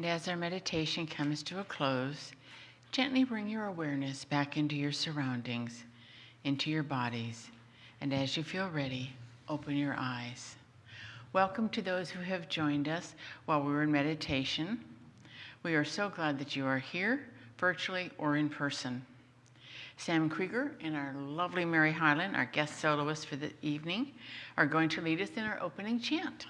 And as our meditation comes to a close, gently bring your awareness back into your surroundings, into your bodies, and as you feel ready, open your eyes. Welcome to those who have joined us while we were in meditation. We are so glad that you are here, virtually or in person. Sam Krieger and our lovely Mary Hyland, our guest soloist for the evening, are going to lead us in our opening chant.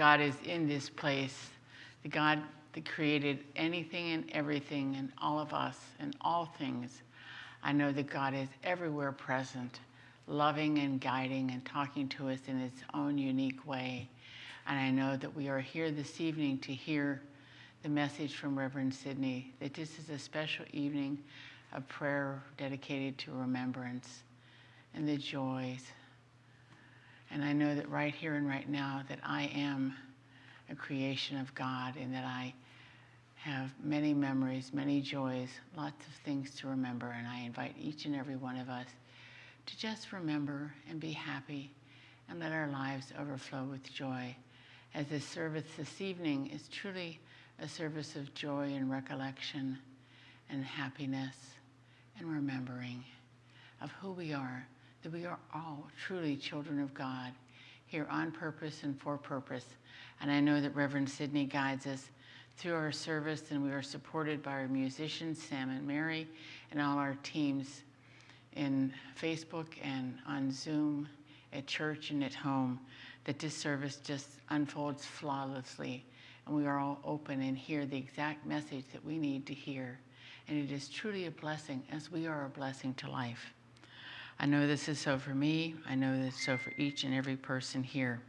God is in this place, the God that created anything and everything and all of us and all things. I know that God is everywhere present, loving and guiding and talking to us in His own unique way. And I know that we are here this evening to hear the message from Reverend Sidney that this is a special evening of prayer dedicated to remembrance and the joys and I know that right here and right now that I am a creation of God and that I have many memories, many joys, lots of things to remember. And I invite each and every one of us to just remember and be happy and let our lives overflow with joy. As this service this evening is truly a service of joy and recollection and happiness and remembering of who we are that we are all truly children of God, here on purpose and for purpose. And I know that Reverend Sidney guides us through our service, and we are supported by our musicians, Sam and Mary, and all our teams in Facebook and on Zoom, at church and at home, that this service just unfolds flawlessly. And we are all open and hear the exact message that we need to hear. And it is truly a blessing, as we are a blessing to life. I know this is so for me. I know this is so for each and every person here.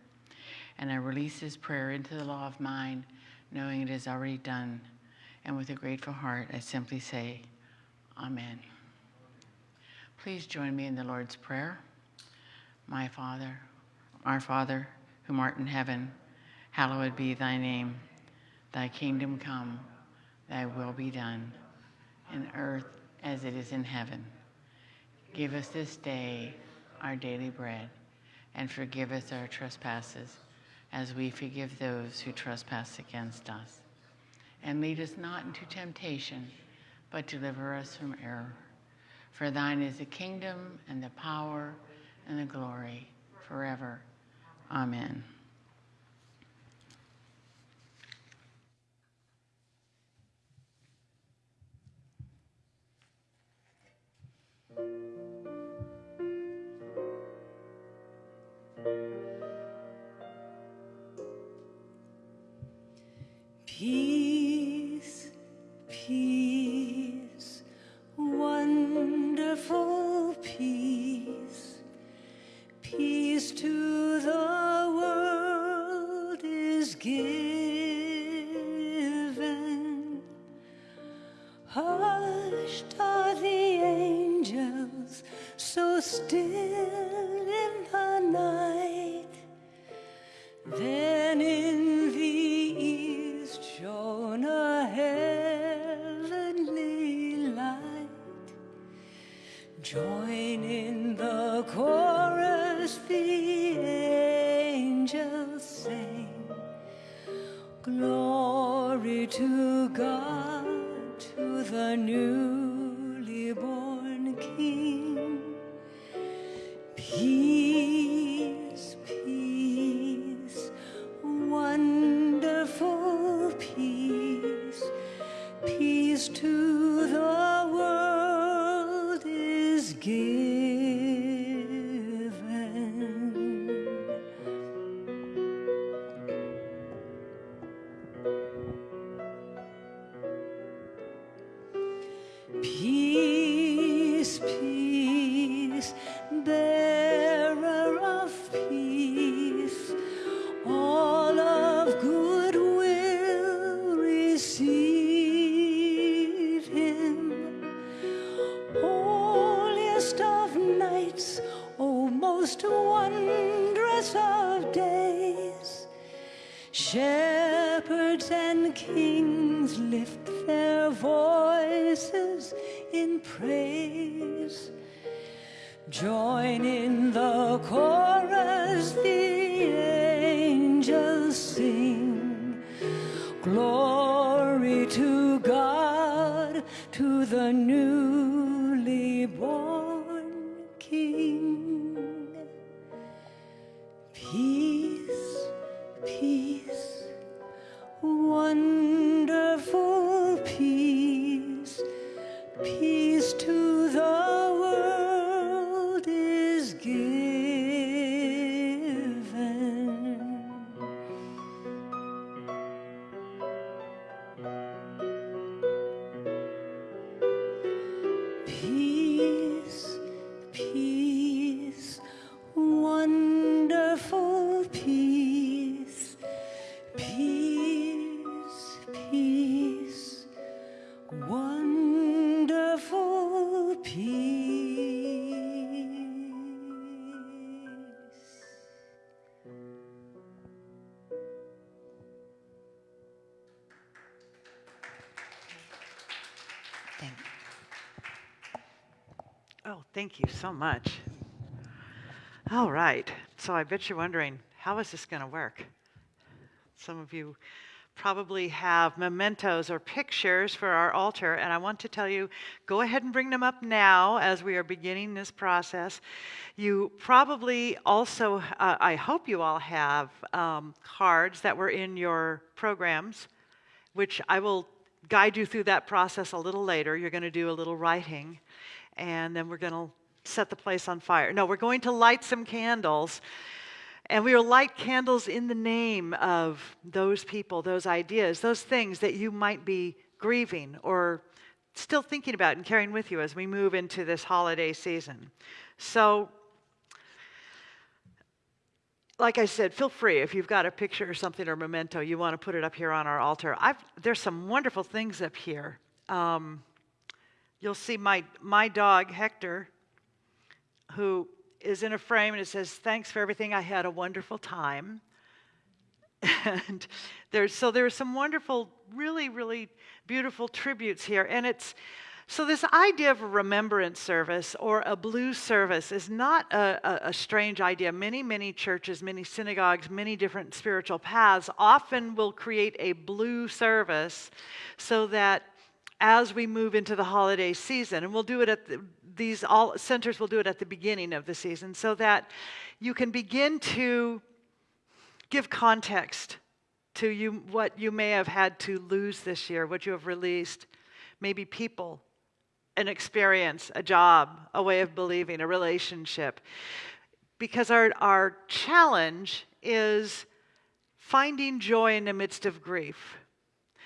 And I release this prayer into the law of mind, knowing it is already done. And with a grateful heart, I simply say, Amen. Please join me in the Lord's Prayer. My Father, our Father, who art in heaven, hallowed be thy name. Thy kingdom come, thy will be done, in earth as it is in heaven. Give us this day our daily bread, and forgive us our trespasses, as we forgive those who trespass against us. And lead us not into temptation, but deliver us from error. For thine is the kingdom, and the power, and the glory, forever. Amen. Kings lift their voices in praise. Join in the chorus, you so much. All right. So I bet you're wondering, how is this going to work? Some of you probably have mementos or pictures for our altar, and I want to tell you go ahead and bring them up now as we are beginning this process. You probably also, uh, I hope you all have um, cards that were in your programs, which I will guide you through that process a little later. You're going to do a little writing, and then we're going to set the place on fire. No, we're going to light some candles. And we will light candles in the name of those people, those ideas, those things that you might be grieving or still thinking about and carrying with you as we move into this holiday season. So, like I said, feel free if you've got a picture or something or memento, you want to put it up here on our altar. I've, there's some wonderful things up here. Um, you'll see my, my dog, Hector, who is in a frame and it says, Thanks for everything. I had a wonderful time. And there's, so there are some wonderful, really, really beautiful tributes here. And it's, so this idea of a remembrance service or a blue service is not a, a, a strange idea. Many, many churches, many synagogues, many different spiritual paths often will create a blue service so that as we move into the holiday season, and we'll do it at the, these all centers will do it at the beginning of the season, so that you can begin to give context to you what you may have had to lose this year, what you have released, maybe people, an experience, a job, a way of believing, a relationship. Because our, our challenge is finding joy in the midst of grief.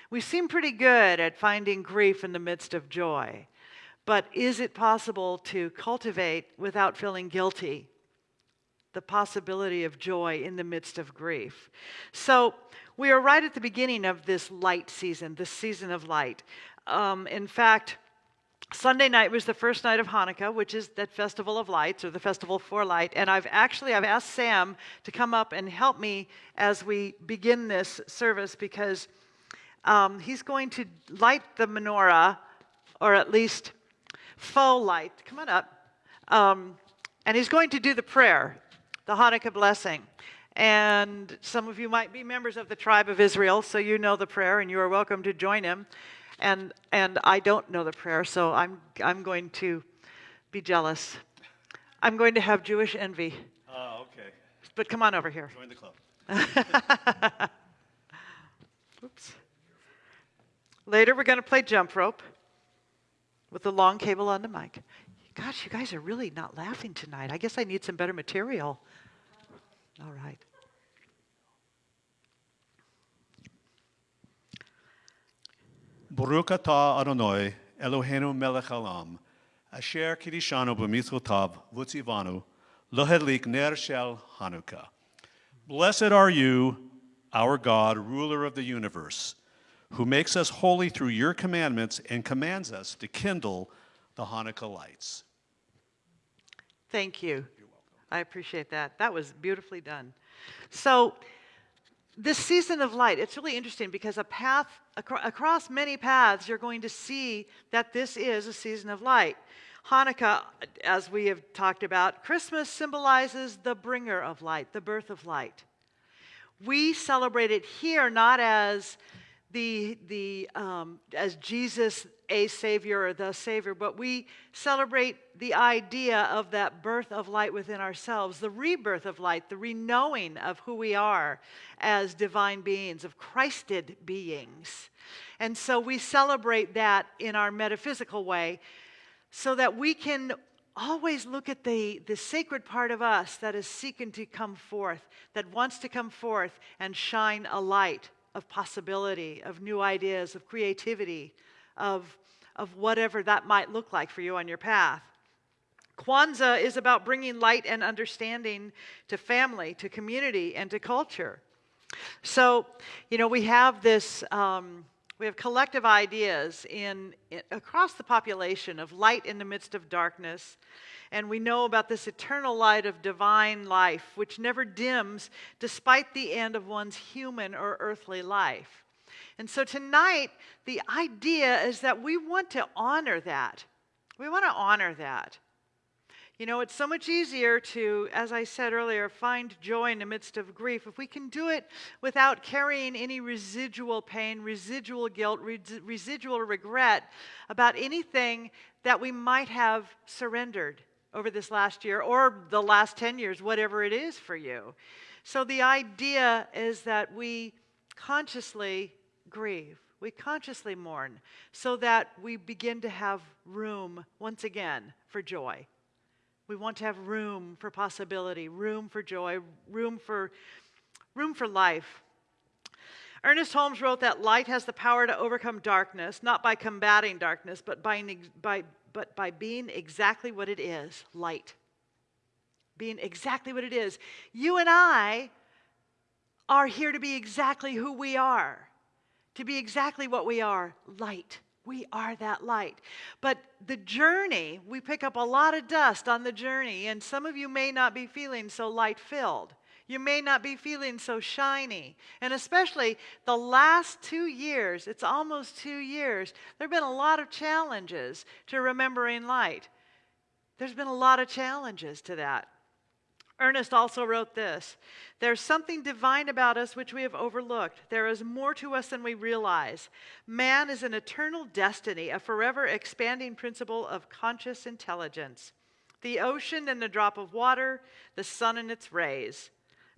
We seem pretty good at finding grief in the midst of joy. But is it possible to cultivate without feeling guilty the possibility of joy in the midst of grief? So we are right at the beginning of this light season, this season of light. Um, in fact, Sunday night was the first night of Hanukkah, which is that festival of lights or the festival for light. And I've actually I've asked Sam to come up and help me as we begin this service because um, he's going to light the menorah, or at least faux light. Come on up. Um, and he's going to do the prayer, the Hanukkah blessing. And some of you might be members of the tribe of Israel, so you know the prayer, and you are welcome to join him. And, and I don't know the prayer, so I'm, I'm going to be jealous. I'm going to have Jewish envy. Oh, okay. But come on over here. Join the club. Oops. Later, we're going to play jump rope with the long cable on the mic. Gosh, you guys are really not laughing tonight. I guess I need some better material. All right. Baruch atah Adonai, Eloheinu melech asher kidishanu b'mitzvotav v'tzivanu, ner shel Hanukkah. Blessed are you, our God, ruler of the universe, who makes us holy through your commandments and commands us to kindle the Hanukkah lights. Thank you. I appreciate that. That was beautifully done. So, this season of light, it's really interesting because a path acro- across many paths, you're going to see that this is a season of light. Hanukkah, as we have talked about, Christmas symbolizes the bringer of light, the birth of light. We celebrate it here not as the, the um, as Jesus a savior or the savior, but we celebrate the idea of that birth of light within ourselves, the rebirth of light, the reknowing of who we are as divine beings, of Christed beings. And so we celebrate that in our metaphysical way so that we can always look at the, the sacred part of us that is seeking to come forth, that wants to come forth and shine a light of possibility, of new ideas, of creativity, of, of whatever that might look like for you on your path. Kwanzaa is about bringing light and understanding to family, to community, and to culture. So, you know, we have this, um, we have collective ideas in, in, across the population of light in the midst of darkness. And we know about this eternal light of divine life, which never dims despite the end of one's human or earthly life. And so tonight, the idea is that we want to honor that. We want to honor that. You know, it's so much easier to, as I said earlier, find joy in the midst of grief if we can do it without carrying any residual pain, residual guilt, res- residual regret about anything that we might have surrendered over this last year or the last 10 years, whatever it is for you. So the idea is that we consciously grieve, we consciously mourn, so that we begin to have room once again for joy. We want to have room for possibility, room for joy, room for, room for life. Ernest Holmes wrote that light has the power to overcome darkness, not by combating darkness, but by, by, but by being exactly what it is light. Being exactly what it is. You and I are here to be exactly who we are, to be exactly what we are light. We are that light. But the journey, we pick up a lot of dust on the journey, and some of you may not be feeling so light filled. You may not be feeling so shiny. And especially the last two years, it's almost two years, there have been a lot of challenges to remembering light. There's been a lot of challenges to that. Ernest also wrote this There's something divine about us which we have overlooked. There is more to us than we realize. Man is an eternal destiny, a forever expanding principle of conscious intelligence. The ocean and the drop of water, the sun and its rays.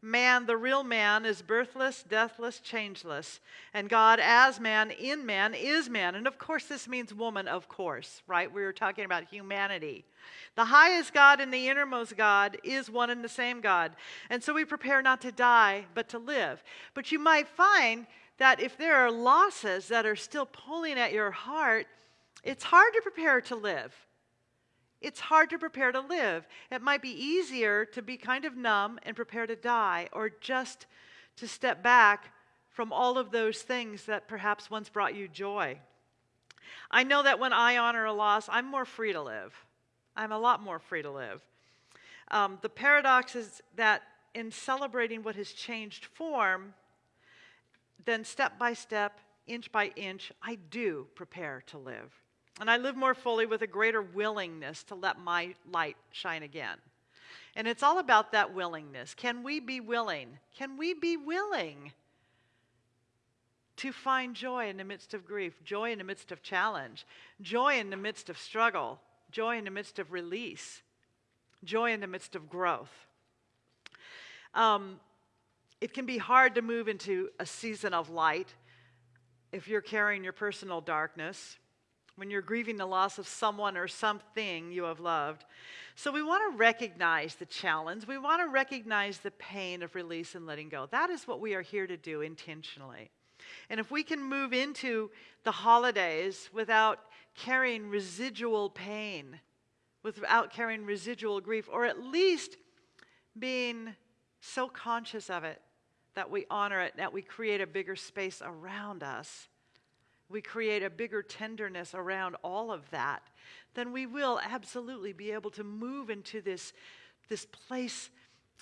Man, the real man, is birthless, deathless, changeless. And God, as man, in man, is man. And of course, this means woman, of course, right? We were talking about humanity. The highest God and the innermost God is one and the same God. And so we prepare not to die, but to live. But you might find that if there are losses that are still pulling at your heart, it's hard to prepare to live. It's hard to prepare to live. It might be easier to be kind of numb and prepare to die, or just to step back from all of those things that perhaps once brought you joy. I know that when I honor a loss, I'm more free to live. I'm a lot more free to live. Um, the paradox is that in celebrating what has changed form, then step by step, inch by inch, I do prepare to live. And I live more fully with a greater willingness to let my light shine again. And it's all about that willingness. Can we be willing? Can we be willing to find joy in the midst of grief, joy in the midst of challenge, joy in the midst of struggle, joy in the midst of release, joy in the midst of growth? Um, it can be hard to move into a season of light if you're carrying your personal darkness, when you're grieving the loss of someone or something you have loved. So we want to recognize the challenge. We want to recognize the pain of release and letting go. That is what we are here to do intentionally. And if we can move into the holidays without carrying residual pain, without carrying residual grief, or at least being so conscious of it that we honor it, that we create a bigger space around us, we create a bigger tenderness around all of that, then we will absolutely be able to move into this, this place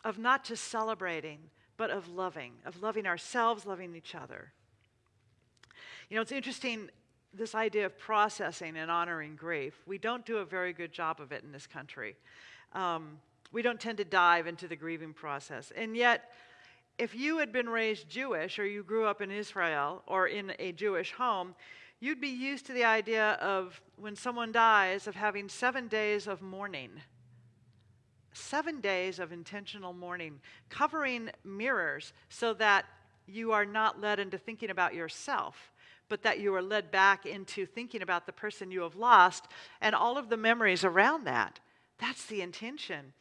of not just celebrating, but of loving, of loving ourselves, loving each other. You know, it's interesting this idea of processing and honoring grief. We don't do a very good job of it in this country. Um, we don't tend to dive into the grieving process. And yet, if you had been raised Jewish or you grew up in Israel or in a Jewish home, you'd be used to the idea of when someone dies, of having seven days of mourning. Seven days of intentional mourning, covering mirrors so that you are not led into thinking about yourself, but that you are led back into thinking about the person you have lost and all of the memories around that. That's the intention.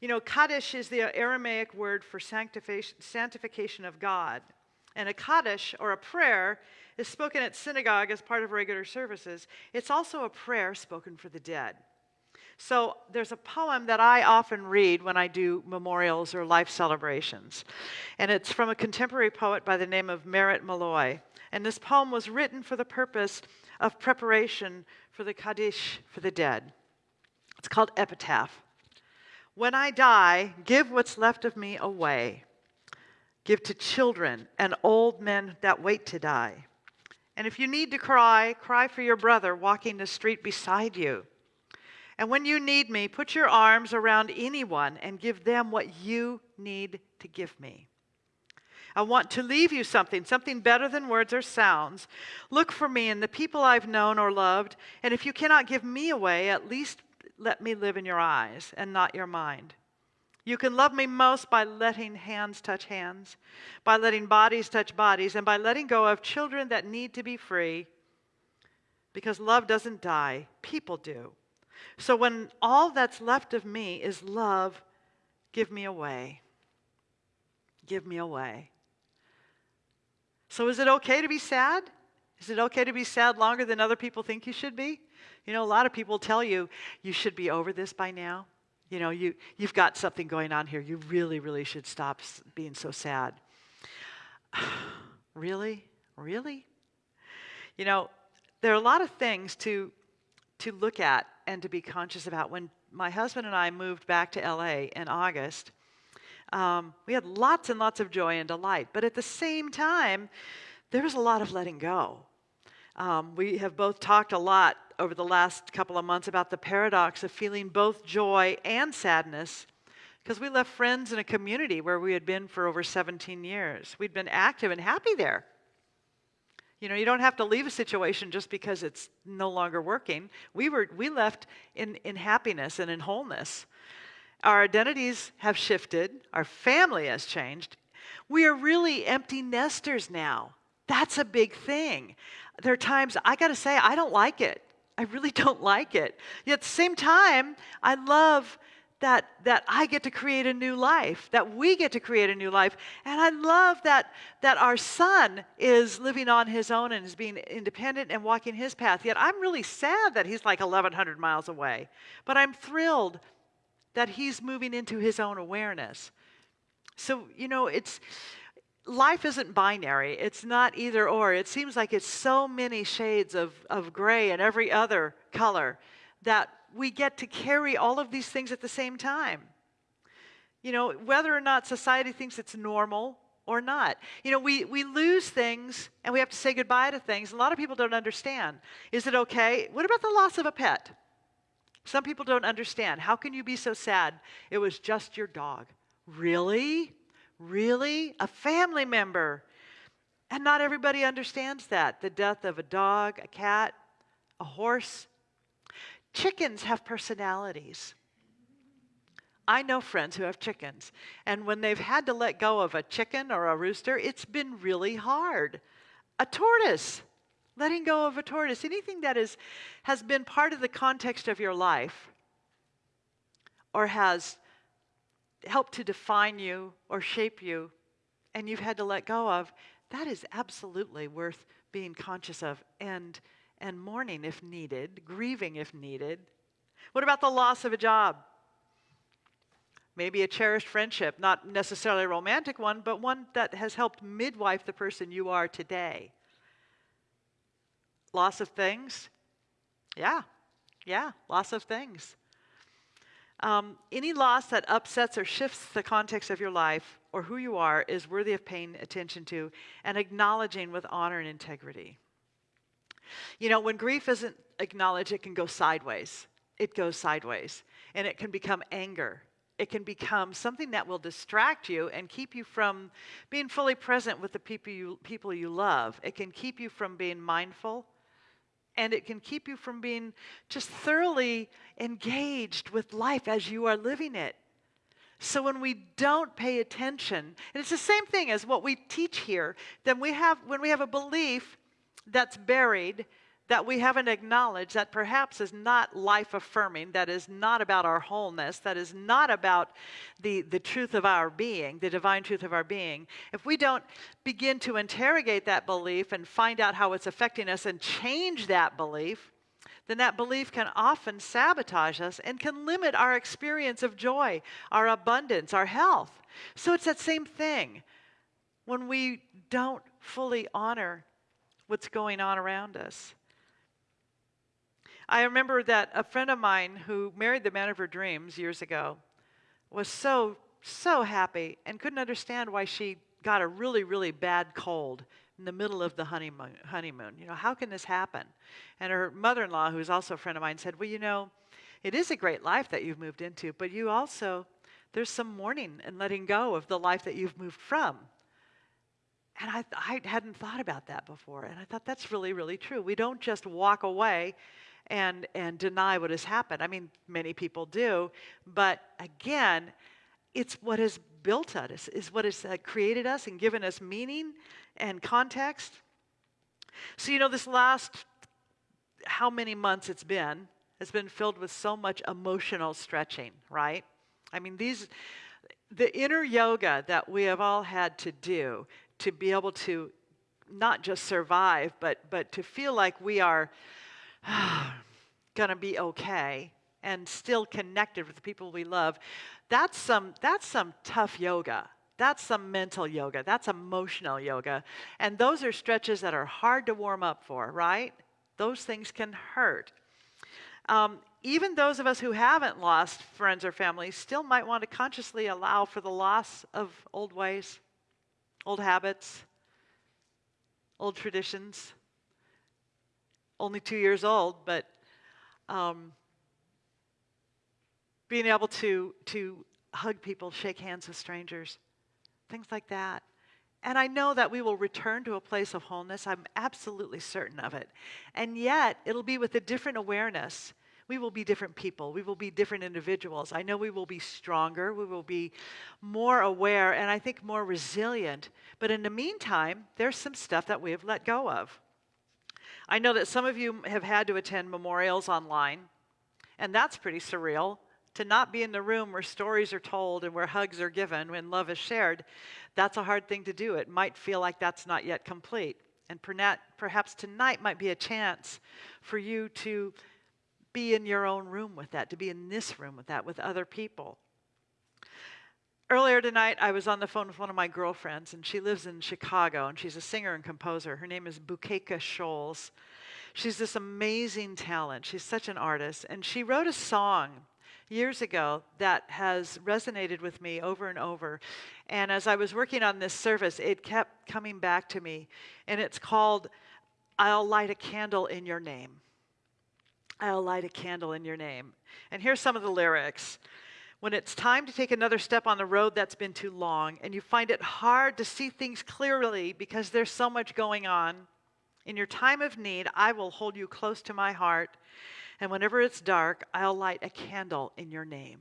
You know, Kaddish is the Aramaic word for sanctification of God. And a Kaddish, or a prayer, is spoken at synagogue as part of regular services. It's also a prayer spoken for the dead. So there's a poem that I often read when I do memorials or life celebrations. And it's from a contemporary poet by the name of Merritt Malloy. And this poem was written for the purpose of preparation for the Kaddish for the dead. It's called Epitaph. When I die, give what's left of me away. Give to children and old men that wait to die. And if you need to cry, cry for your brother walking the street beside you. And when you need me, put your arms around anyone and give them what you need to give me. I want to leave you something, something better than words or sounds. Look for me in the people I've known or loved, and if you cannot give me away, at least let me live in your eyes and not your mind. You can love me most by letting hands touch hands, by letting bodies touch bodies, and by letting go of children that need to be free. Because love doesn't die, people do. So when all that's left of me is love, give me away. Give me away. So is it okay to be sad? Is it okay to be sad longer than other people think you should be? You know, a lot of people tell you, you should be over this by now. You know, you, you've got something going on here. You really, really should stop being so sad. really? Really? You know, there are a lot of things to, to look at and to be conscious about. When my husband and I moved back to LA in August, um, we had lots and lots of joy and delight. But at the same time, there was a lot of letting go. Um, we have both talked a lot over the last couple of months about the paradox of feeling both joy and sadness because we left friends in a community where we had been for over 17 years. We'd been active and happy there. You know, you don't have to leave a situation just because it's no longer working. We, were, we left in, in happiness and in wholeness. Our identities have shifted, our family has changed. We are really empty nesters now. That's a big thing. There are times I got to say, I don't like it. I really don't like it. Yet at the same time, I love that, that I get to create a new life, that we get to create a new life. And I love that, that our son is living on his own and is being independent and walking his path. Yet I'm really sad that he's like 1,100 miles away. But I'm thrilled that he's moving into his own awareness. So, you know, it's life isn't binary. It's not either or. It seems like it's so many shades of, of gray and every other color that we get to carry all of these things at the same time. You know, whether or not society thinks it's normal or not. You know, we, we lose things and we have to say goodbye to things. A lot of people don't understand. Is it okay? What about the loss of a pet? Some people don't understand. How can you be so sad? It was just your dog. Really? Really? A family member. And not everybody understands that. The death of a dog, a cat, a horse. Chickens have personalities. I know friends who have chickens, and when they've had to let go of a chicken or a rooster, it's been really hard. A tortoise, letting go of a tortoise, anything that is, has been part of the context of your life or has helped to define you or shape you, and you've had to let go of, that is absolutely worth being conscious of and, and mourning if needed, grieving if needed. What about the loss of a job? Maybe a cherished friendship, not necessarily a romantic one, but one that has helped midwife the person you are today. Loss of things? Yeah, yeah, loss of things. Um, any loss that upsets or shifts the context of your life or who you are is worthy of paying attention to and acknowledging with honor and integrity. You know, when grief isn't acknowledged, it can go sideways. It goes sideways. And it can become anger it can become something that will distract you and keep you from being fully present with the people you, people you love. It can keep you from being mindful, and it can keep you from being just thoroughly engaged with life as you are living it. So when we don't pay attention, and it's the same thing as what we teach here, then we have when we have a belief that's buried that we haven't acknowledged that perhaps is not life affirming, that is not about our wholeness, that is not about the, the truth of our being, the divine truth of our being, if we don't begin to interrogate that belief and find out how it's affecting us and change that belief, then that belief can often sabotage us and can limit our experience of joy, our abundance, our health. So it's that same thing. When we don't fully honor what's going on around us. I remember that a friend of mine who married the man of her dreams years ago was so, so happy and couldn't understand why she got a really, really bad cold in the middle of the honeymoon. honeymoon. You know, how can this happen? And her mother in law, who's also a friend of mine, said, Well, you know, it is a great life that you've moved into, but you also, there's some mourning and letting go of the life that you've moved from. And I, I hadn't thought about that before. And I thought that's really, really true. We don't just walk away and, and deny what has happened. I mean, many people do. But again, it's what has built us, is what has uh, created us and given us meaning and context. So, you know, this last how many months it's been has been filled with so much emotional stretching, right? I mean, these, the inner yoga that we have all had to do to be able to not just survive, but, but to feel like we are going to be okay and still connected with the people we love, that's some, that's some tough yoga. That's some mental yoga. That's emotional yoga. And those are stretches that are hard to warm up for, right? Those things can hurt. Um, even those of us who haven't lost friends or family still might want to consciously allow for the loss of old ways, old habits, old traditions only two years old, but um, being able to, to hug people, shake hands with strangers, things like that. And I know that we will return to a place of wholeness. I'm absolutely certain of it. And yet, it'll be with a different awareness. We will be different people. We will be different individuals. I know we will be stronger. We will be more aware and I think more resilient. But in the meantime, there's some stuff that we have let go of. I know that some of you have had to attend memorials online, and that's pretty surreal. To not be in the room where stories are told and where hugs are given when love is shared, that's a hard thing to do. It might feel like that's not yet complete. And perhaps tonight might be a chance for you to be in your own room with that, to be in this room with that, with other people. Earlier tonight, I was on the phone with one of my girlfriends, and she lives in Chicago, and she's a singer and composer. Her name is Bukeka Scholes. She's this amazing talent. She's such an artist. And she wrote a song years ago that has resonated with me over and over. And as I was working on this service, it kept coming back to me. And it's called I'll Light a Candle in Your Name. I'll light a candle in your name. And here's some of the lyrics. When it's time to take another step on the road that's been too long, and you find it hard to see things clearly because there's so much going on, in your time of need, I will hold you close to my heart. And whenever it's dark, I'll light a candle in your name.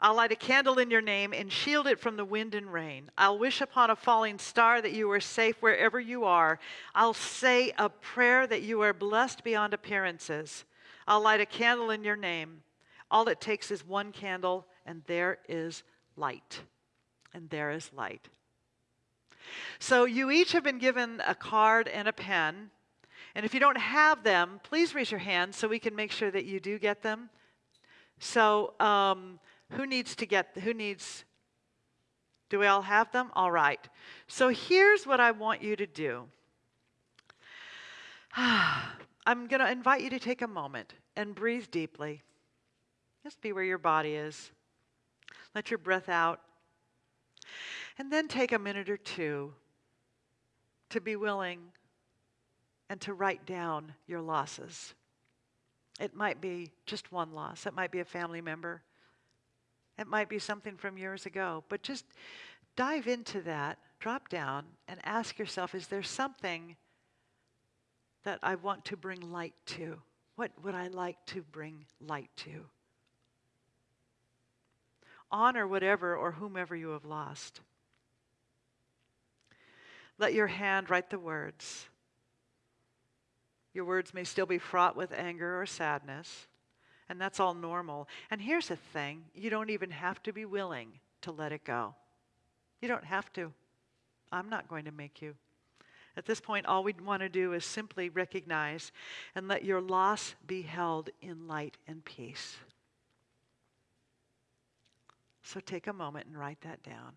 I'll light a candle in your name and shield it from the wind and rain. I'll wish upon a falling star that you are safe wherever you are. I'll say a prayer that you are blessed beyond appearances. I'll light a candle in your name. All it takes is one candle, and there is light. And there is light. So you each have been given a card and a pen. And if you don't have them, please raise your hand so we can make sure that you do get them. So, um, who needs to get, who needs, do we all have them? All right. So here's what I want you to do. I'm going to invite you to take a moment and breathe deeply. Just be where your body is. Let your breath out. And then take a minute or two to be willing and to write down your losses. It might be just one loss, it might be a family member, it might be something from years ago, but just dive into that, drop down, and ask yourself is there something that I want to bring light to? What would I like to bring light to? Honor whatever or whomever you have lost. Let your hand write the words. Your words may still be fraught with anger or sadness, and that's all normal. And here's the thing you don't even have to be willing to let it go. You don't have to. I'm not going to make you. At this point, all we want to do is simply recognize and let your loss be held in light and peace. So take a moment and write that down.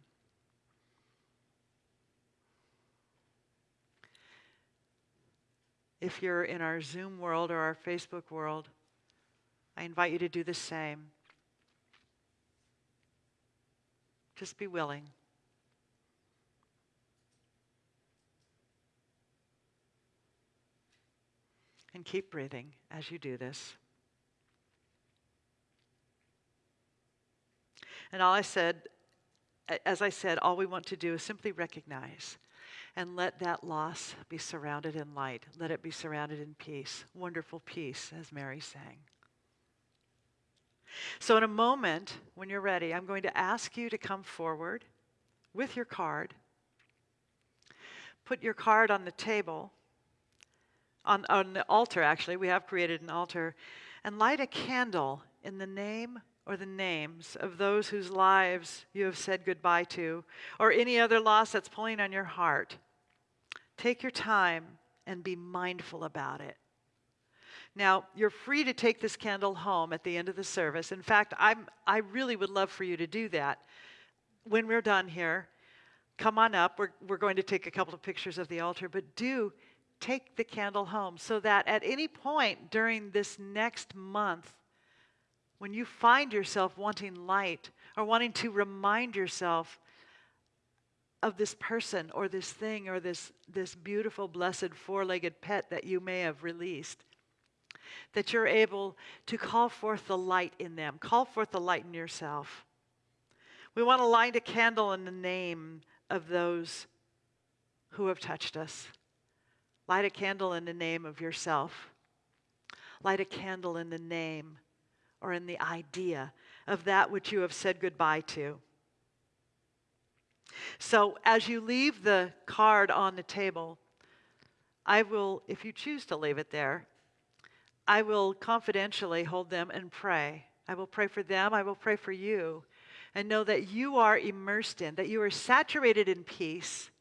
If you're in our Zoom world or our Facebook world, I invite you to do the same. Just be willing. And keep breathing as you do this. And all I said, as I said, all we want to do is simply recognize and let that loss be surrounded in light. Let it be surrounded in peace, wonderful peace, as Mary sang. So, in a moment, when you're ready, I'm going to ask you to come forward with your card. Put your card on the table, on, on the altar, actually. We have created an altar. And light a candle in the name or the names of those whose lives you have said goodbye to, or any other loss that's pulling on your heart. Take your time and be mindful about it. Now, you're free to take this candle home at the end of the service. In fact, I'm, I really would love for you to do that. When we're done here, come on up. We're, we're going to take a couple of pictures of the altar, but do take the candle home so that at any point during this next month, when you find yourself wanting light or wanting to remind yourself of this person or this thing or this, this beautiful, blessed four legged pet that you may have released, that you're able to call forth the light in them, call forth the light in yourself. We want to light a candle in the name of those who have touched us. Light a candle in the name of yourself. Light a candle in the name or in the idea of that which you have said goodbye to. So as you leave the card on the table, I will, if you choose to leave it there, I will confidentially hold them and pray. I will pray for them, I will pray for you, and know that you are immersed in, that you are saturated in peace,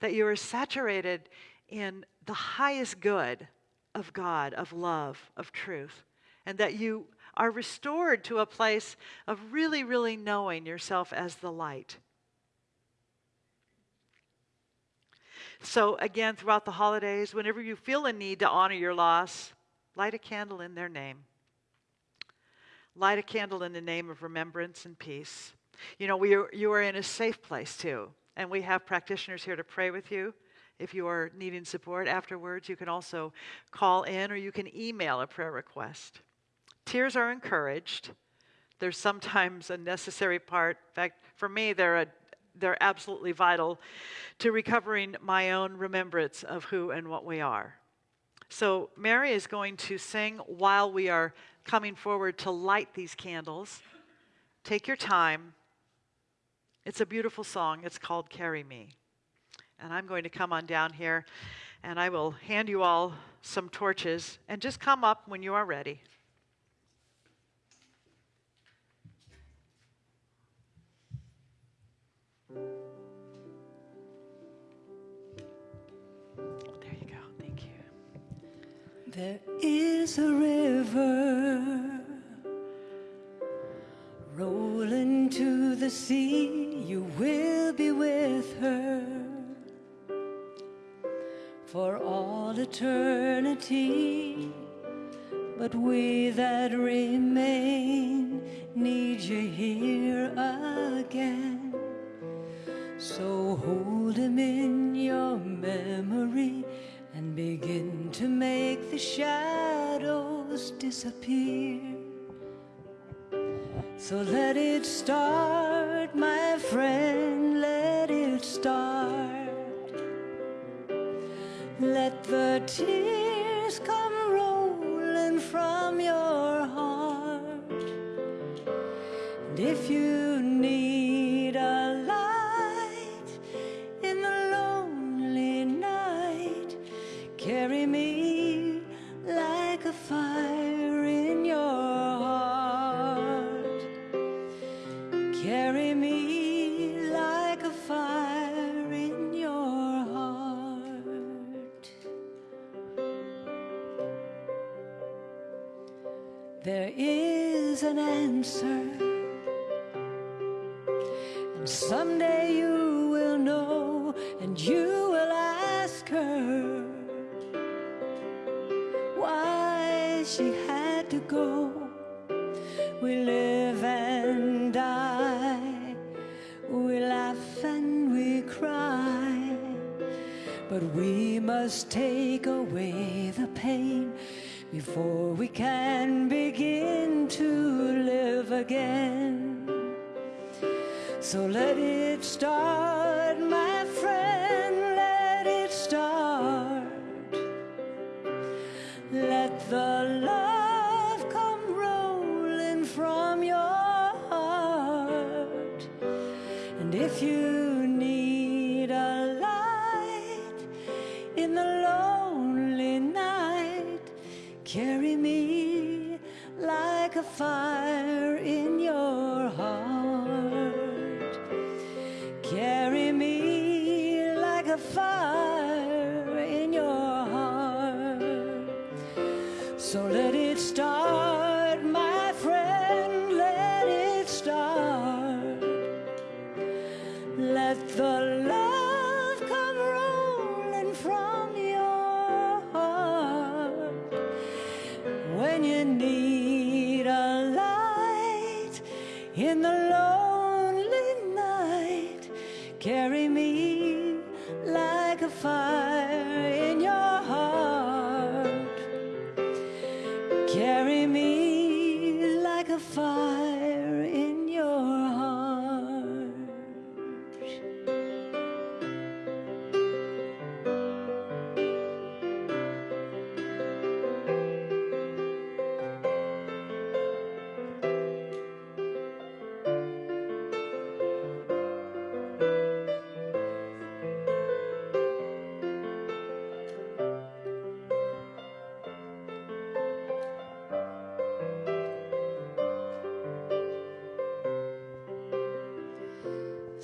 that you are saturated in the highest good of God, of love, of truth and that you are restored to a place of really, really knowing yourself as the light. So, again, throughout the holidays, whenever you feel a need to honor your loss, light a candle in their name. Light a candle in the name of remembrance and peace. You know, we are, you are in a safe place too, and we have practitioners here to pray with you. If you are needing support afterwards, you can also call in or you can email a prayer request. Tears are encouraged. They're sometimes a necessary part. In fact, for me, they're, a, they're absolutely vital to recovering my own remembrance of who and what we are. So, Mary is going to sing while we are coming forward to light these candles. Take your time. It's a beautiful song. It's called Carry Me. And I'm going to come on down here and I will hand you all some torches and just come up when you are ready. There is a river rolling to the sea. You will be with her for all eternity. But we that remain need you here again. So hold him in your memory and begin to make the shadows disappear. So let it start, my friend, let it start. Let the tears come rolling from your heart. And if you an answer. And someday you will know, and you will ask her why she had to go. We live and die, we laugh and we cry, but we must take away the pain before we can begin to live again. So let it start, my friend, let it start. Let the love come rolling from your heart. And if you a fire in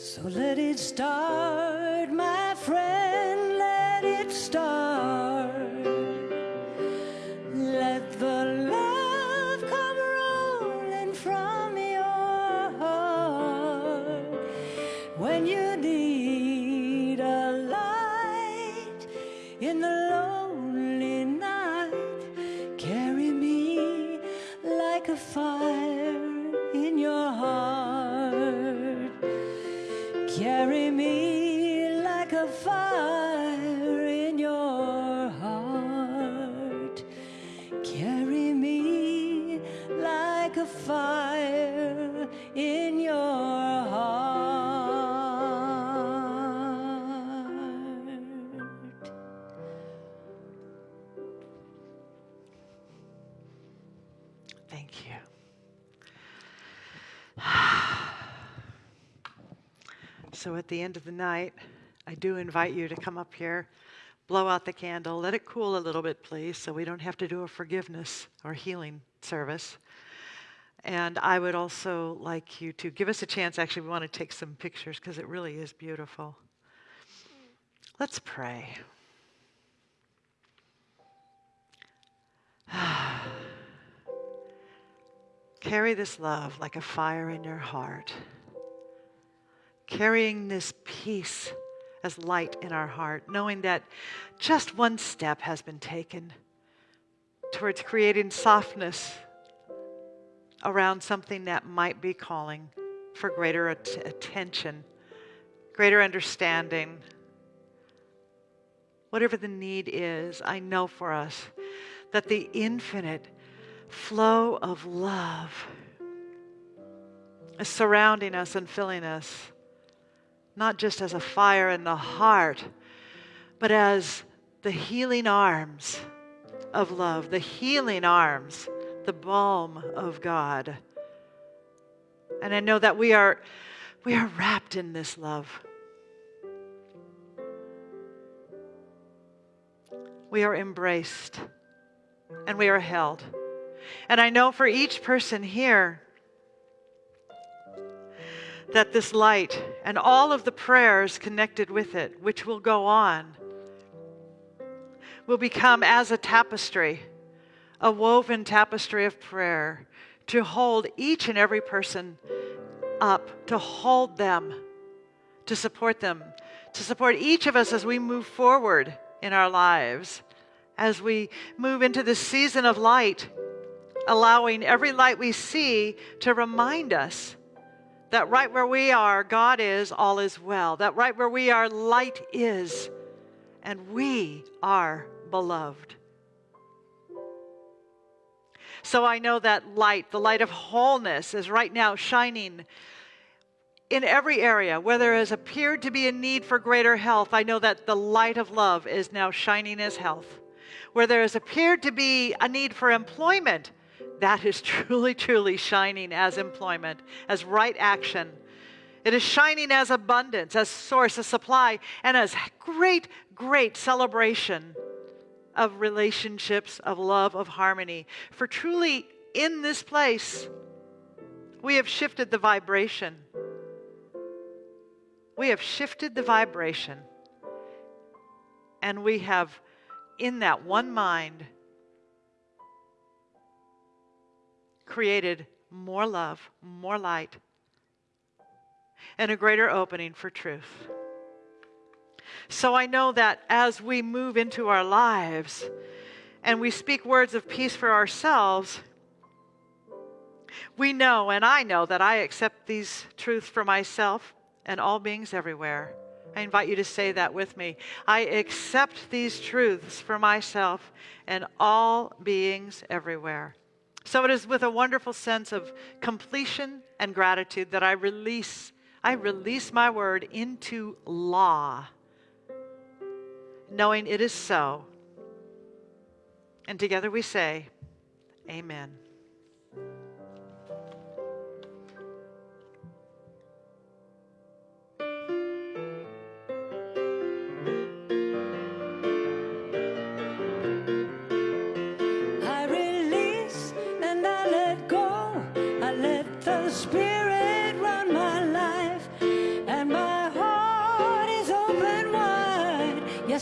So let it start, the night, I do invite you to come up here, blow out the candle, let it cool a little bit, please, so we don't have to do a forgiveness or healing service. And I would also like you to give us a chance. Actually, we want to take some pictures because it really is beautiful. Let's pray. Carry this love like a fire in your heart. Carrying this peace as light in our heart, knowing that just one step has been taken towards creating softness around something that might be calling for greater at- attention, greater understanding. Whatever the need is, I know for us that the infinite flow of love is surrounding us and filling us, not just as a fire in the heart, but as the healing arms of love, the healing arms, the balm of God. And I know that we are we are wrapped in this love. We are embraced and we are held. And I know for each person here that this light and all of the prayers connected with it, which will go on, will become as a tapestry, a woven tapestry of prayer to hold each and every person up, to hold them, to support them, to support each of us as we move forward in our lives, as we move into this season of light, allowing every light we see to remind us that right where we are, God is, all is well. That right where we are, light is, and we are beloved. So I know that light, the light of wholeness, is right now shining in every area. Where there has appeared to be a need for greater health, I know that the light of love is now shining as health. Where there has appeared to be a need for employment, that is truly, truly shining as employment, as right action. It is shining as abundance, as source, as supply, and as great, great celebration of relationships, of love, of harmony. For truly, in this place, we have shifted the vibration. We have shifted the vibration. And we have, in that one mind, created more love, more light, and a greater opening for truth. So I know that as we move into our lives and we speak words of peace for ourselves, we know, and I know, that I accept these truths for myself and all beings everywhere. I invite you to say that with me. I accept these truths for myself and all beings everywhere. So it is with a wonderful sense of completion and gratitude that I release I release my word into law knowing it is so. And together we say, Amen.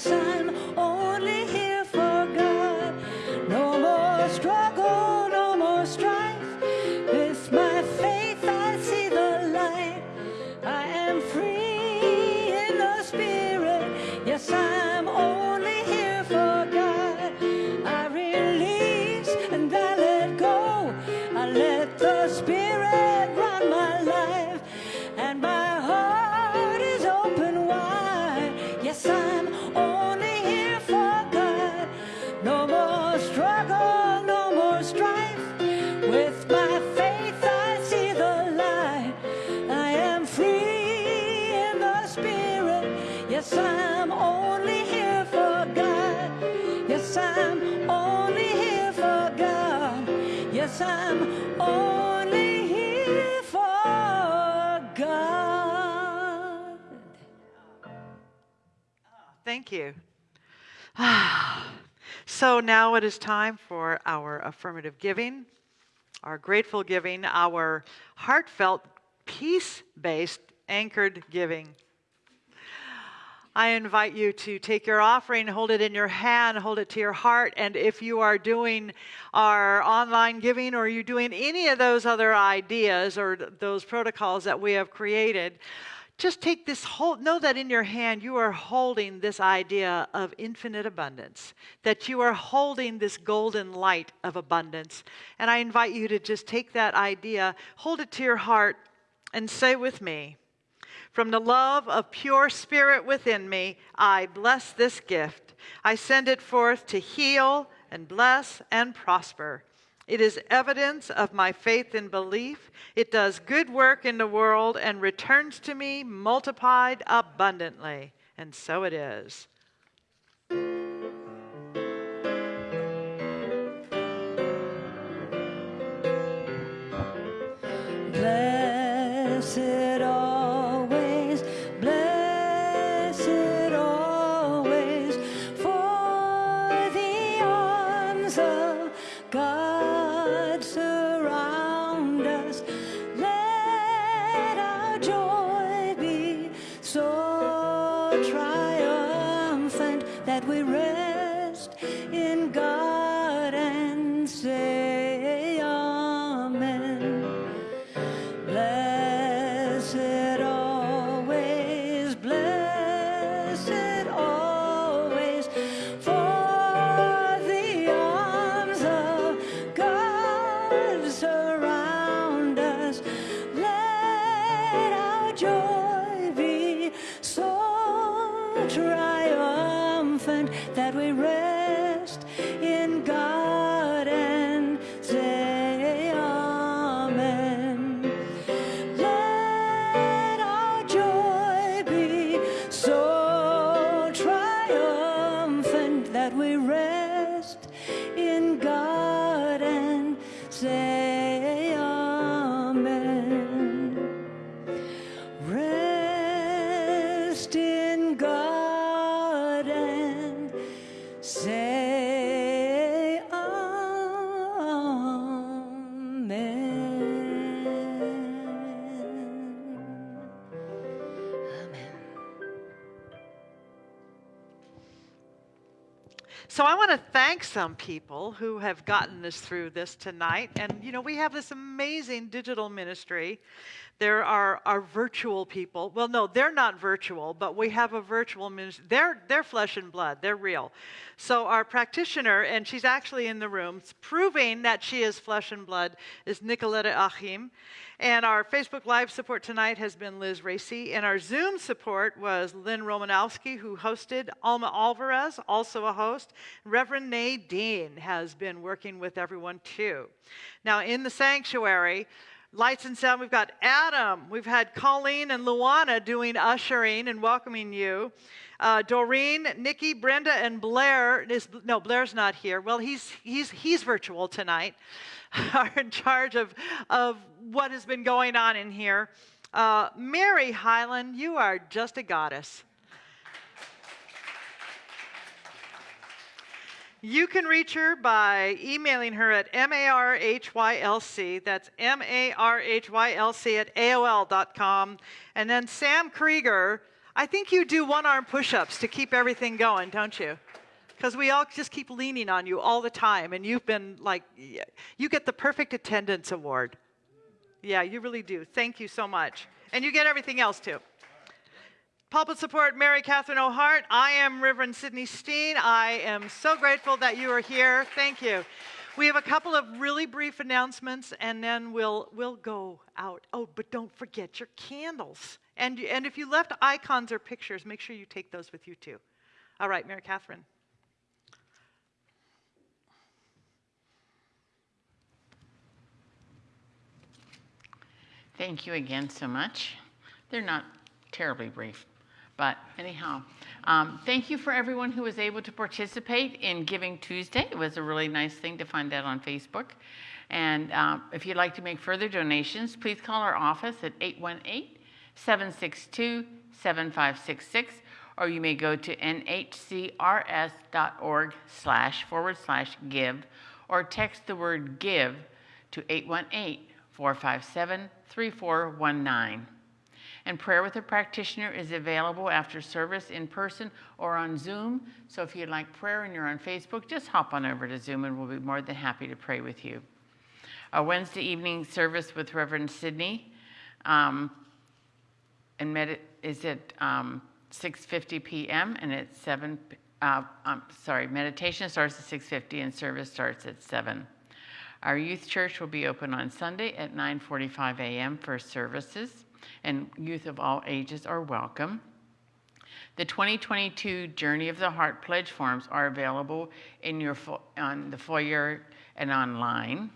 Yes, I'm only here for God. No more struggle, no more strife. With my faith, I see the light. I am free in the Spirit. Yes, I'm I'm only here for God. Thank you. so now it is time for our affirmative giving, our grateful giving, our heartfelt, peace based, anchored giving. I invite you to take your offering, hold it in your hand, hold it to your heart. And if you are doing our online giving or you're doing any of those other ideas or th- those protocols that we have created, just take this whole, know that in your hand you are holding this idea of infinite abundance, that you are holding this golden light of abundance. And I invite you to just take that idea, hold it to your heart, and say with me, from the love of pure spirit within me, I bless this gift. I send it forth to heal and bless and prosper. It is evidence of my faith and belief. It does good work in the world and returns to me multiplied abundantly. And so it is. So I want to thank some people who have gotten us through this tonight. And you know, we have this amazing digital ministry. There are our virtual people. Well, no, they're not virtual, but we have a virtual ministry. They're they're flesh and blood. They're real. So our practitioner, and she's actually in the room, proving that she is flesh and blood, is Nicoletta Achim. And our Facebook Live support tonight has been Liz Racy. And our Zoom support was Lynn Romanowski, who hosted. Alma Alvarez, also a host. Reverend Nadine has been working with everyone too. Now, in the sanctuary, Lights and sound, we've got Adam. We've had Colleen and Luana doing ushering and welcoming you. Uh, Doreen, Nikki, Brenda, and Blair. Is, no, Blair's not here. Well, he's, he's, he's virtual tonight, are in charge of, of what has been going on in here. Uh, Mary Highland, you are just a goddess. You can reach her by emailing her at marhylc, that's M-A-R-H-Y-L-C at AOL.com. And then Sam Krieger, I think you do one-arm push-ups to keep everything going, don't you? Because we all just keep leaning on you all the time, and you've been like, you get the perfect attendance award. Yeah, you really do. Thank you so much. And you get everything else too. Pulpit support, Mary Catherine O'Hart. I am Reverend Sidney Steen. I am so grateful that you are here. Thank you. We have a couple of really brief announcements, and then we'll we'll go out. Oh, but don't forget your candles. And and if you left icons or pictures, make sure you take those with you too. All right, Mary Catherine. Thank you again so much. They're not terribly brief, But anyhow, um, thank you for everyone who was able to participate in Giving Tuesday. It was a really nice thing to find that on Facebook. And um, if you'd like to make further donations, please call our office at 818 762 7566, or you may go to nhcrs.org slash forward slash give, or text the word give to 818 457 3419. And prayer with a practitioner is available after service in person or on Zoom. So if you'd like prayer and you're on Facebook, just hop on over to Zoom and we'll be more than happy to pray with you. A Wednesday evening service with Reverend Sidney um, and med- is at um, 6:50 p.m. and it's 7. Uh, um, sorry, meditation starts at 6:50 and service starts at 7. Our youth church will be open on Sunday at 9:45 a.m. for services, and youth of all ages are welcome. The 2022 Journey of the Heart pledge forms are available in your on the foyer and online.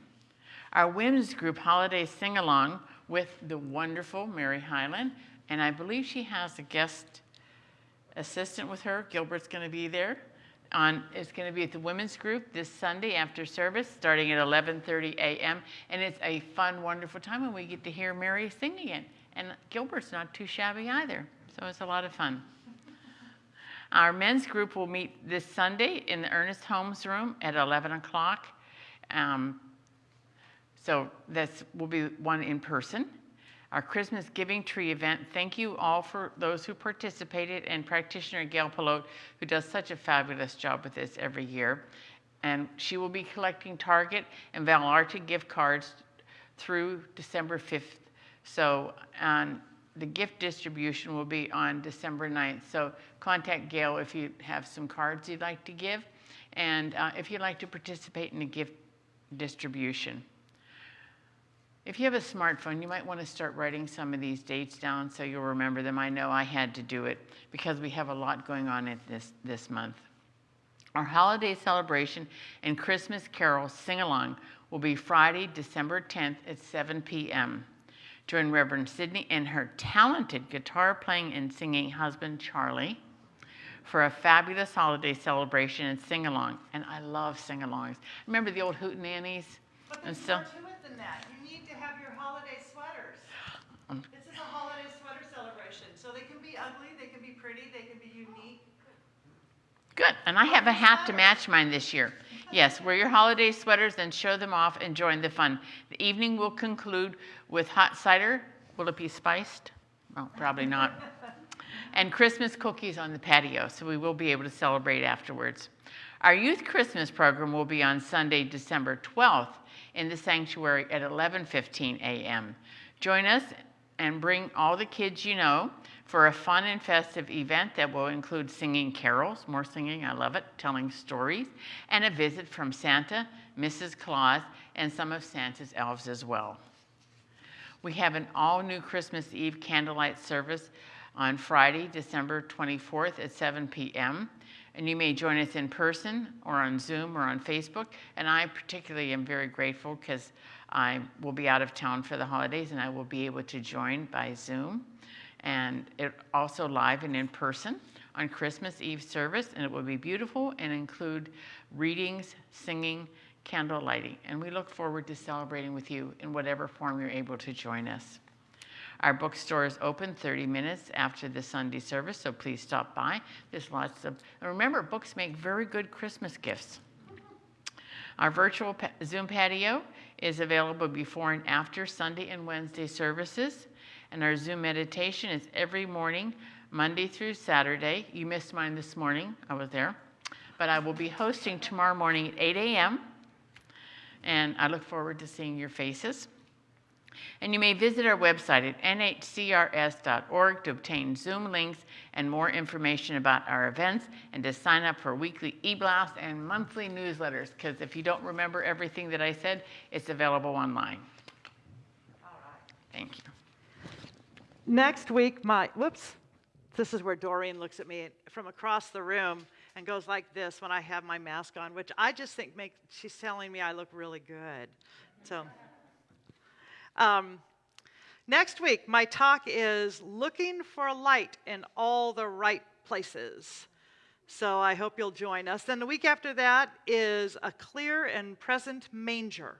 Our women's group holiday sing along with the wonderful Mary Highland, and I believe she has a guest assistant with her. Gilbert's going to be there. On, it's going to be at the women's group this Sunday after service, starting at 11:30 a.m. And it's a fun, wonderful time, and we get to hear Mary sing again. And Gilbert's not too shabby either, so it's a lot of fun. Our men's group will meet this Sunday in the Ernest Holmes room at 11 o'clock. Um, so this will be one in person. Our Christmas Giving Tree event, thank you all for those who participated and practitioner Gail Pelote, who does such a fabulous job with this every year. And she will be collecting Target and Vallarta gift cards through December 5th. So um, the gift distribution will be on December 9th. So contact Gail if you have some cards you'd like to give and uh, if you'd like to participate in the gift distribution. If you have a smartphone, you might want to start writing some of these dates down so you'll remember them. I know I had to do it because we have a lot going on this, this month. Our holiday celebration and Christmas carol sing along will be Friday, December 10th at 7 p.m. Join Reverend Sydney and her talented guitar playing and singing husband, Charlie, for a fabulous holiday celebration and sing along. And I love sing alongs. Remember the old hootenannies? But And there's so- more to it than that. You need to have your holiday sweaters. Um, this is a holiday sweater celebration. So they can be ugly, they can be pretty, they can be unique. Good. And I have a hat to match mine this year. Yes, wear your holiday sweaters and show them off and join the fun. The evening will conclude with hot cider. Will it be spiced? Well, probably not. And Christmas cookies on the patio, so we will be able to celebrate afterwards. Our youth Christmas program will be on Sunday, December 12th in the sanctuary at 11:15 a.m. Join us and bring all the kids you know for a fun and festive event that will include singing carols, more singing, I love it, telling stories, and a visit from Santa, Mrs. Claus, and some of Santa's elves as well. We have an all new Christmas Eve candlelight service on Friday, December 24th at 7 p.m. And you may join us in person or on Zoom or on Facebook. And I particularly am very grateful because I will be out of town for the holidays and I will be able to join by Zoom. And it also live and in person on Christmas Eve service. And it will be beautiful and include readings, singing, candle lighting. And we look forward to celebrating with you in whatever form you're able to join us. Our bookstore is open 30 minutes after the Sunday service, so please stop by. There's lots of, remember, books make very good Christmas gifts. Our virtual Zoom patio is available before and after Sunday and Wednesday services. And our Zoom meditation is every morning, Monday through Saturday. You missed mine this morning, I was there. But I will be hosting tomorrow morning at 8 a.m. And I look forward to seeing your faces. And you may visit our website at nhcrs.org to obtain Zoom links and more information about our events and to sign up for weekly e blasts and monthly newsletters. Because if you don't remember everything that I said, it's available online. Thank you. Next week, my, whoops, this is where Doreen looks at me from across the room and goes like this when I have my mask on, which I just think make, she's telling me I look really good. So, um, Next week, my talk is looking for light in all the right places. So I hope you'll join us. Then the week after that is a clear and present manger.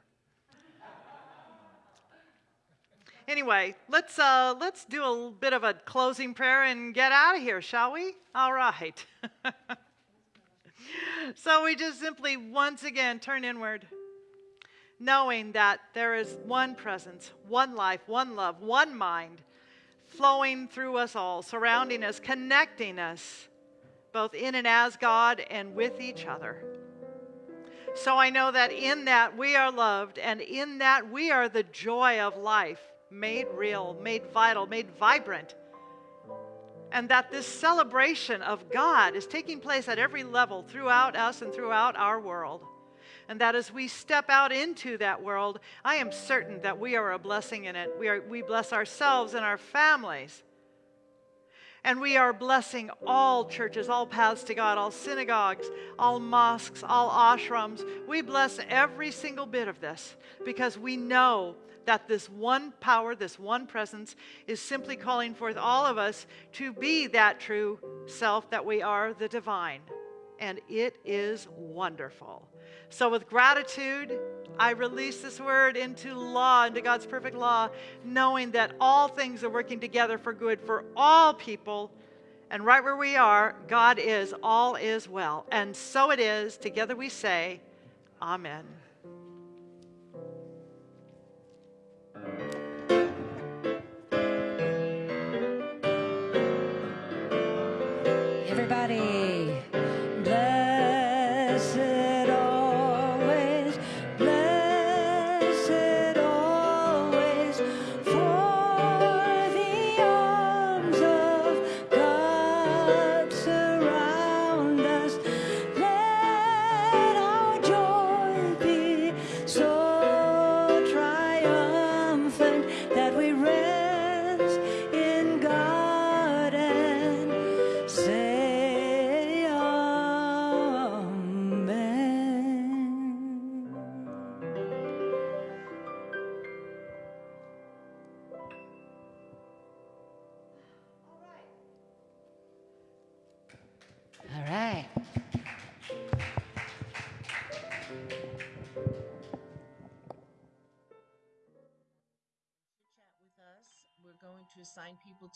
Anyway, let's uh, let's do a bit of a closing prayer and get out of here, shall we? All right. so we just simply once again turn inward knowing that there is one presence, one life, one love, one mind flowing through us all, surrounding us, connecting us, both in and as God and with each other. So I know that in that we are loved, and in that we are the joy of life made real, made vital, made vibrant. And that this celebration of God is taking place at every level throughout us and throughout our world and that as we step out into that world, I am certain that we are a blessing in it. We, are, we bless ourselves and our families. And we are blessing all churches, all paths to God, all synagogues, all mosques, all ashrams. We bless every single bit of this because we know that this one power, this one presence, is simply calling forth all of us to be that true self that we are, the divine. And it is wonderful. So, with gratitude, I release this word into law, into God's perfect law, knowing that all things are working together for good for all people. And right where we are, God is, all is well. And so it is. Together we say, Amen. Everybody,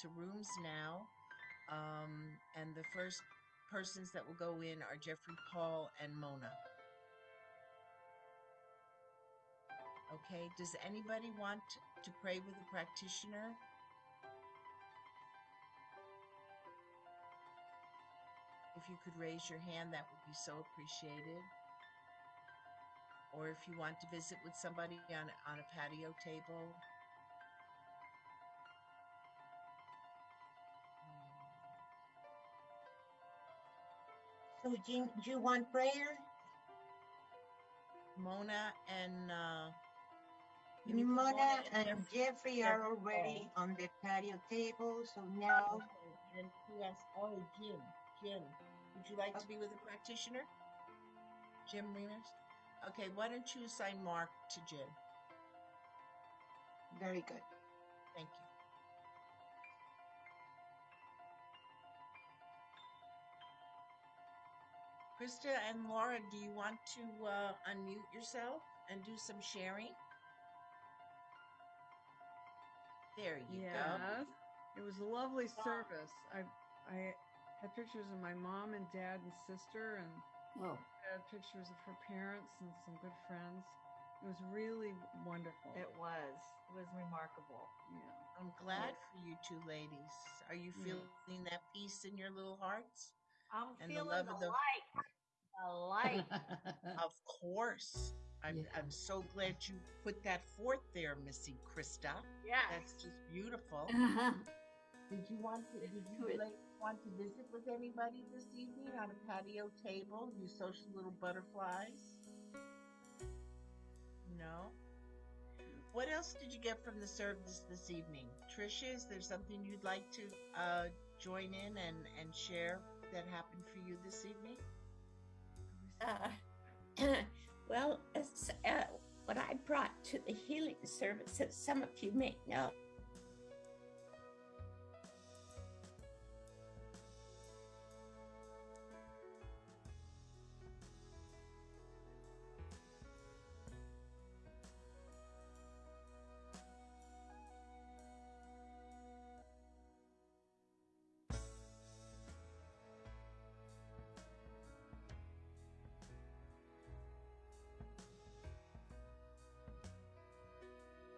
to rooms now. Um, and the first persons that will go in are Jeffrey Paul and Mona. Okay, does anybody want to pray with a practitioner? If you could raise your hand, that would be so appreciated. Or if you want to visit with somebody on, on a patio table. Do you want prayer? Mona and uh, Mona and Jeffrey- are already on the patio table, so now Okay, and who has? Oh, Jim. Jim, would you like to be with a practitioner? Jim Remus. Okay, why don't you assign Mark to Jim? very good. Thank you. Krista and Laura, do you want to uh, unmute yourself and do some sharing? There you go. Yes. It was a lovely service. I I had pictures of my mom and dad and sister and Whoa. had pictures of her parents and some good friends. It was really wonderful. It was. It was remarkable. yeah. I'm glad for you two ladies. Are you Yeah. feeling that peace in your little hearts? I'm And the feeling love the, of the- light. The light. Of course. I'm, Yeah. I'm so glad you put that forth there, Missy Krista. Yeah. That's just beautiful. Did you want to? Did you like, want to visit with anybody this evening on a patio table? You social little butterflies. No. What else did you get from the service this evening, Tricia? Is there something you'd like to uh, join in and and share that happened for you this evening? Uh, well, uh, what I brought to the healing service, as some of you may know,